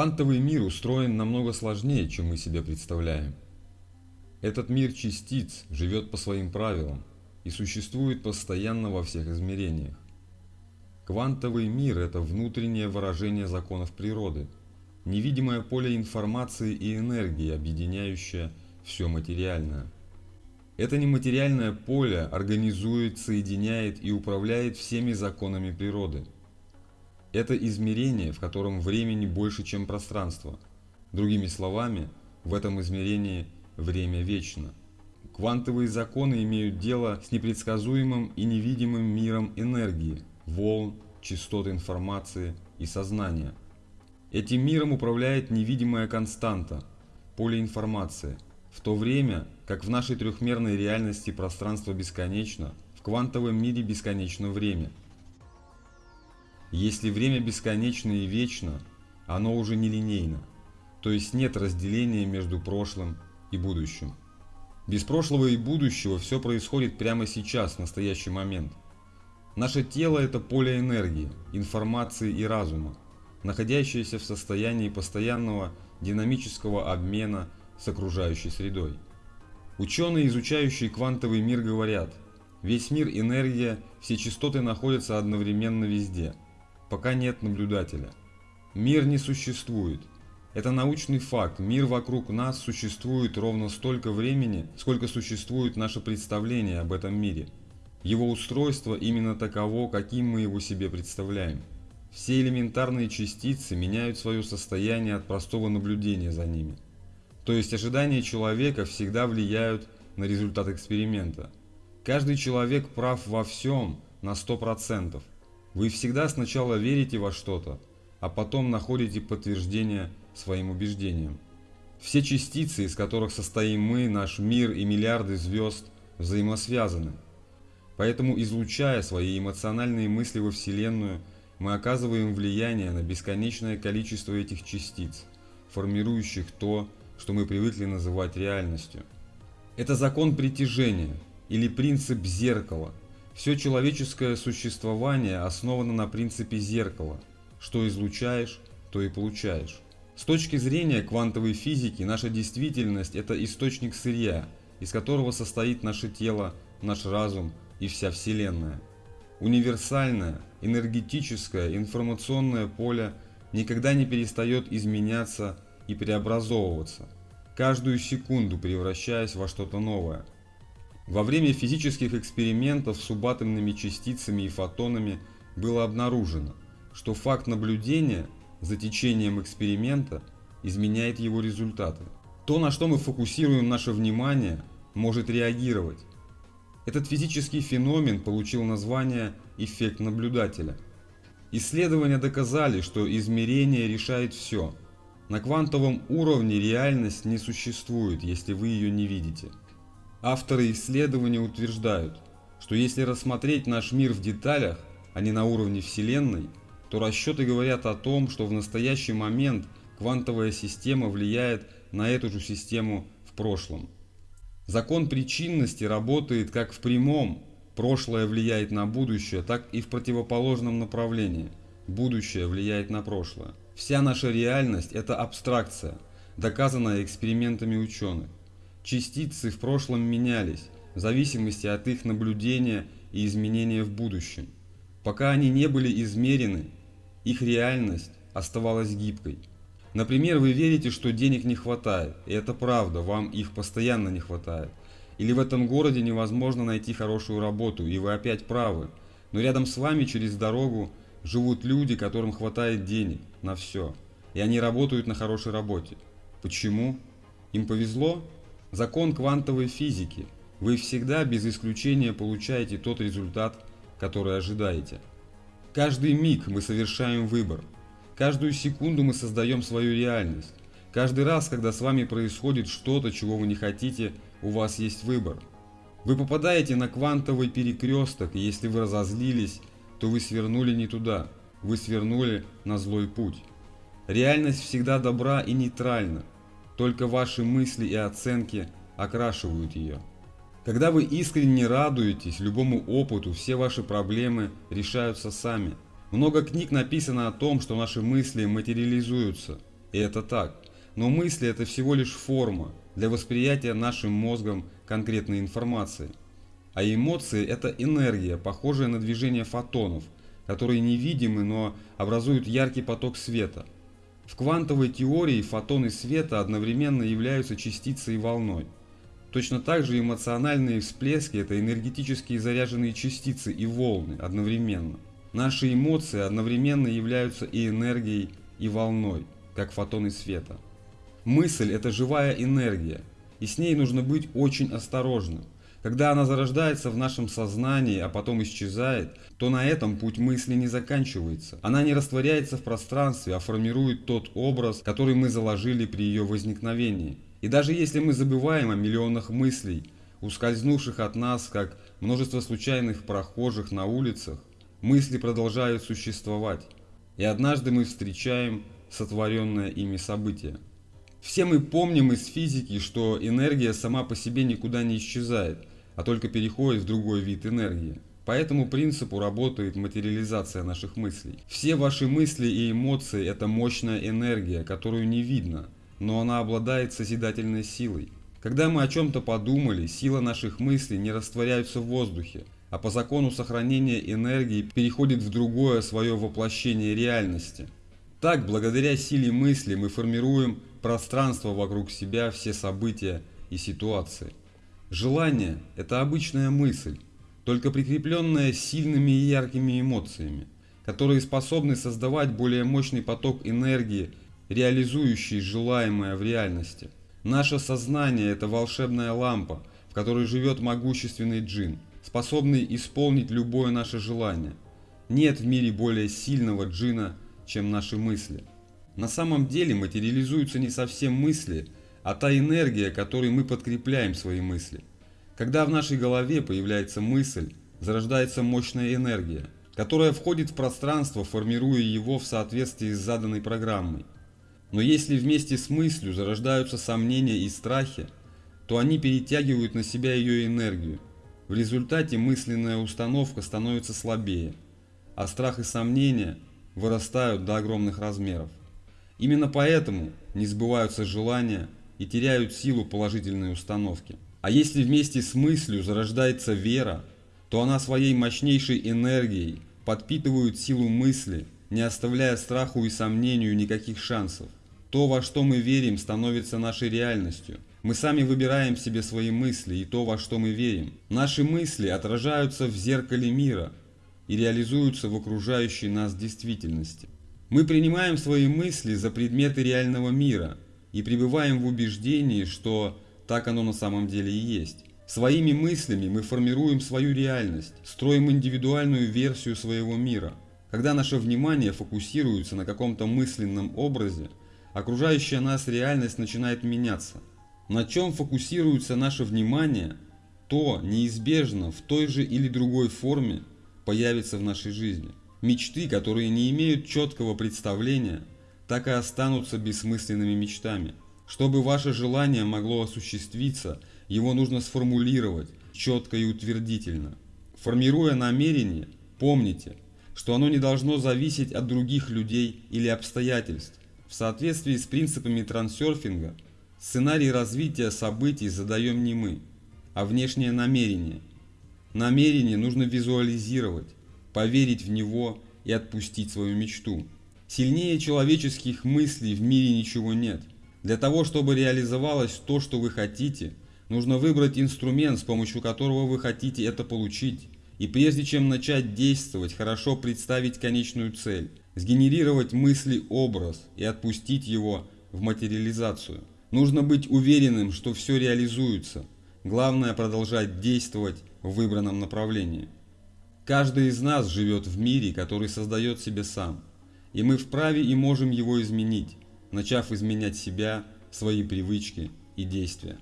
Квантовый мир устроен намного сложнее, чем мы себе представляем. Этот мир частиц живет по своим правилам и существует постоянно во всех измерениях. Квантовый мир – это внутреннее выражение законов природы, невидимое поле информации и энергии, объединяющее все материальное. Это нематериальное поле организует, соединяет и управляет всеми законами природы. Это измерение, в котором времени больше, чем пространство. Другими словами, в этом измерении время вечно. Квантовые законы имеют дело с непредсказуемым и невидимым миром энергии, волн, частот информации и сознания. Этим миром управляет невидимая константа – поле информации – в то время, как в нашей трехмерной реальности пространство бесконечно, в квантовом мире бесконечно время. Если время бесконечно и вечно, оно уже не линейно, то есть нет разделения между прошлым и будущим. Без прошлого и будущего все происходит прямо сейчас, в настоящий момент. Наше тело – это поле энергии, информации и разума, находящееся в состоянии постоянного динамического обмена с окружающей средой. Ученые, изучающие квантовый мир, говорят, весь мир – энергия, все частоты находятся одновременно везде, пока нет наблюдателя. Мир не существует. Это научный факт, мир вокруг нас существует ровно столько времени, сколько существует наше представление об этом мире. Его устройство именно таково, каким мы его себе представляем. Все элементарные частицы меняют свое состояние от простого наблюдения за ними. То есть ожидания человека всегда влияют на результат эксперимента. Каждый человек прав во всем на 100%. Вы всегда сначала верите во что-то, а потом находите подтверждение своим убеждениям. Все частицы, из которых состоим мы, наш мир и миллиарды звезд, взаимосвязаны. Поэтому, излучая свои эмоциональные мысли во Вселенную, мы оказываем влияние на бесконечное количество этих частиц, формирующих то, что мы привыкли называть реальностью. Это закон притяжения или принцип зеркала. Все человеческое существование основано на принципе зеркала. Что излучаешь, то и получаешь. С точки зрения квантовой физики, наша действительность – это источник сырья, из которого состоит наше тело, наш разум и вся Вселенная. Универсальное, энергетическое, информационное поле никогда не перестает изменяться и преобразовываться, каждую секунду превращаясь во что-то новое. Во время физических экспериментов с субатомными частицами и фотонами было обнаружено, что факт наблюдения за течением эксперимента изменяет его результаты. То, на что мы фокусируем наше внимание, может реагировать. Этот физический феномен получил название «эффект наблюдателя». Исследования доказали, что измерение решает все – на квантовом уровне реальность не существует, если вы ее не видите. Авторы исследования утверждают, что если рассмотреть наш мир в деталях, а не на уровне Вселенной, то расчеты говорят о том, что в настоящий момент квантовая система влияет на эту же систему в прошлом. Закон причинности работает как в прямом, прошлое влияет на будущее, так и в противоположном направлении, будущее влияет на прошлое. Вся наша реальность – это абстракция, доказанная экспериментами ученых. Частицы в прошлом менялись, в зависимости от их наблюдения и изменения в будущем. Пока они не были измерены, их реальность оставалась гибкой. Например, вы верите, что денег не хватает, и это правда, вам их постоянно не хватает. Или в этом городе невозможно найти хорошую работу, и вы опять правы. Но рядом с вами через дорогу живут люди, которым хватает денег на все, и они работают на хорошей работе. Почему? Им повезло? Закон квантовой физики. Вы всегда без исключения получаете тот результат, который ожидаете. Каждый миг мы совершаем выбор. Каждую секунду мы создаем свою реальность. Каждый раз, когда с вами происходит что-то, чего вы не хотите, у вас есть выбор. Вы попадаете на квантовый перекресток, и если вы разозлились, то вы свернули не туда, вы свернули на злой путь. Реальность всегда добра и нейтральна, только ваши мысли и оценки окрашивают ее. Когда вы искренне радуетесь любому опыту, все ваши проблемы решаются сами. Много книг написано о том, что наши мысли материализуются. И это так. Но мысли это всего лишь форма для восприятия нашим мозгом конкретной информации. А эмоции это энергия, похожая на движение фотонов, которые невидимы, но образуют яркий поток света. В квантовой теории фотоны света одновременно являются частицей и волной. Точно так же эмоциональные всплески – это энергетические заряженные частицы и волны одновременно. Наши эмоции одновременно являются и энергией, и волной, как фотоны света. Мысль – это живая энергия, и с ней нужно быть очень осторожным. Когда она зарождается в нашем сознании, а потом исчезает, то на этом путь мысли не заканчивается. Она не растворяется в пространстве, а формирует тот образ, который мы заложили при ее возникновении. И даже если мы забываем о миллионах мыслей, ускользнувших от нас, как множество случайных прохожих на улицах, мысли продолжают существовать. И однажды мы встречаем сотворенное ими событие. Все мы помним из физики, что энергия сама по себе никуда не исчезает, а только переходит в другой вид энергии. По этому принципу работает материализация наших мыслей. Все ваши мысли и эмоции – это мощная энергия, которую не видно – но она обладает созидательной силой. Когда мы о чем-то подумали, сила наших мыслей не растворяется в воздухе, а по закону сохранения энергии переходит в другое свое воплощение реальности. Так, благодаря силе мысли мы формируем пространство вокруг себя, все события и ситуации. Желание – это обычная мысль, только прикрепленная сильными и яркими эмоциями, которые способны создавать более мощный поток энергии реализующий желаемое в реальности. Наше сознание – это волшебная лампа, в которой живет могущественный джин, способный исполнить любое наше желание. Нет в мире более сильного джина, чем наши мысли. На самом деле материализуются не совсем мысли, а та энергия, которой мы подкрепляем свои мысли. Когда в нашей голове появляется мысль, зарождается мощная энергия, которая входит в пространство, формируя его в соответствии с заданной программой. Но если вместе с мыслью зарождаются сомнения и страхи, то они перетягивают на себя ее энергию. В результате мысленная установка становится слабее, а страх и сомнения вырастают до огромных размеров. Именно поэтому не сбываются желания и теряют силу положительной установки. А если вместе с мыслью зарождается вера, то она своей мощнейшей энергией подпитывает силу мысли, не оставляя страху и сомнению никаких шансов. То, во что мы верим, становится нашей реальностью. Мы сами выбираем себе свои мысли и то, во что мы верим. Наши мысли отражаются в зеркале мира и реализуются в окружающей нас действительности. Мы принимаем свои мысли за предметы реального мира и пребываем в убеждении, что так оно на самом деле и есть. Своими мыслями мы формируем свою реальность, строим индивидуальную версию своего мира. Когда наше внимание фокусируется на каком-то мысленном образе, окружающая нас реальность начинает меняться. На чем фокусируется наше внимание, то неизбежно в той же или другой форме появится в нашей жизни. Мечты, которые не имеют четкого представления, так и останутся бессмысленными мечтами. Чтобы ваше желание могло осуществиться, его нужно сформулировать четко и утвердительно. Формируя намерение, помните, что оно не должно зависеть от других людей или обстоятельств. В соответствии с принципами трансерфинга, сценарий развития событий задаем не мы, а внешнее намерение. Намерение нужно визуализировать, поверить в него и отпустить свою мечту. Сильнее человеческих мыслей в мире ничего нет. Для того, чтобы реализовалось то, что вы хотите, нужно выбрать инструмент, с помощью которого вы хотите это получить. И прежде чем начать действовать, хорошо представить конечную цель сгенерировать мысли-образ и отпустить его в материализацию. Нужно быть уверенным, что все реализуется. Главное продолжать действовать в выбранном направлении. Каждый из нас живет в мире, который создает себе сам. И мы вправе и можем его изменить, начав изменять себя, свои привычки и действия.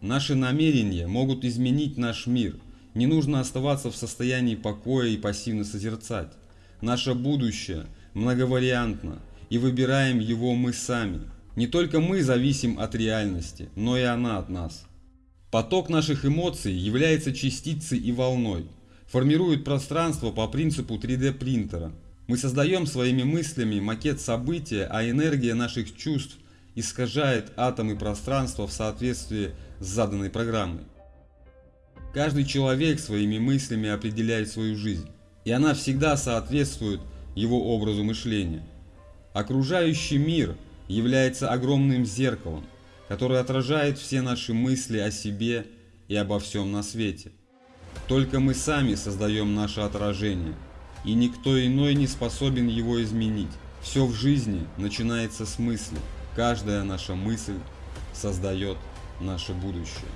Наши намерения могут изменить наш мир. Не нужно оставаться в состоянии покоя и пассивно созерцать. Наше будущее многовариантно, и выбираем его мы сами. Не только мы зависим от реальности, но и она от нас. Поток наших эмоций является частицей и волной, формирует пространство по принципу 3D принтера. Мы создаем своими мыслями макет события, а энергия наших чувств искажает атомы пространства в соответствии с заданной программой. Каждый человек своими мыслями определяет свою жизнь, и она всегда соответствует его образу мышления. Окружающий мир является огромным зеркалом, которое отражает все наши мысли о себе и обо всем на свете. Только мы сами создаем наше отражение, и никто иной не способен его изменить. Все в жизни начинается с мысли. Каждая наша мысль создает наше будущее.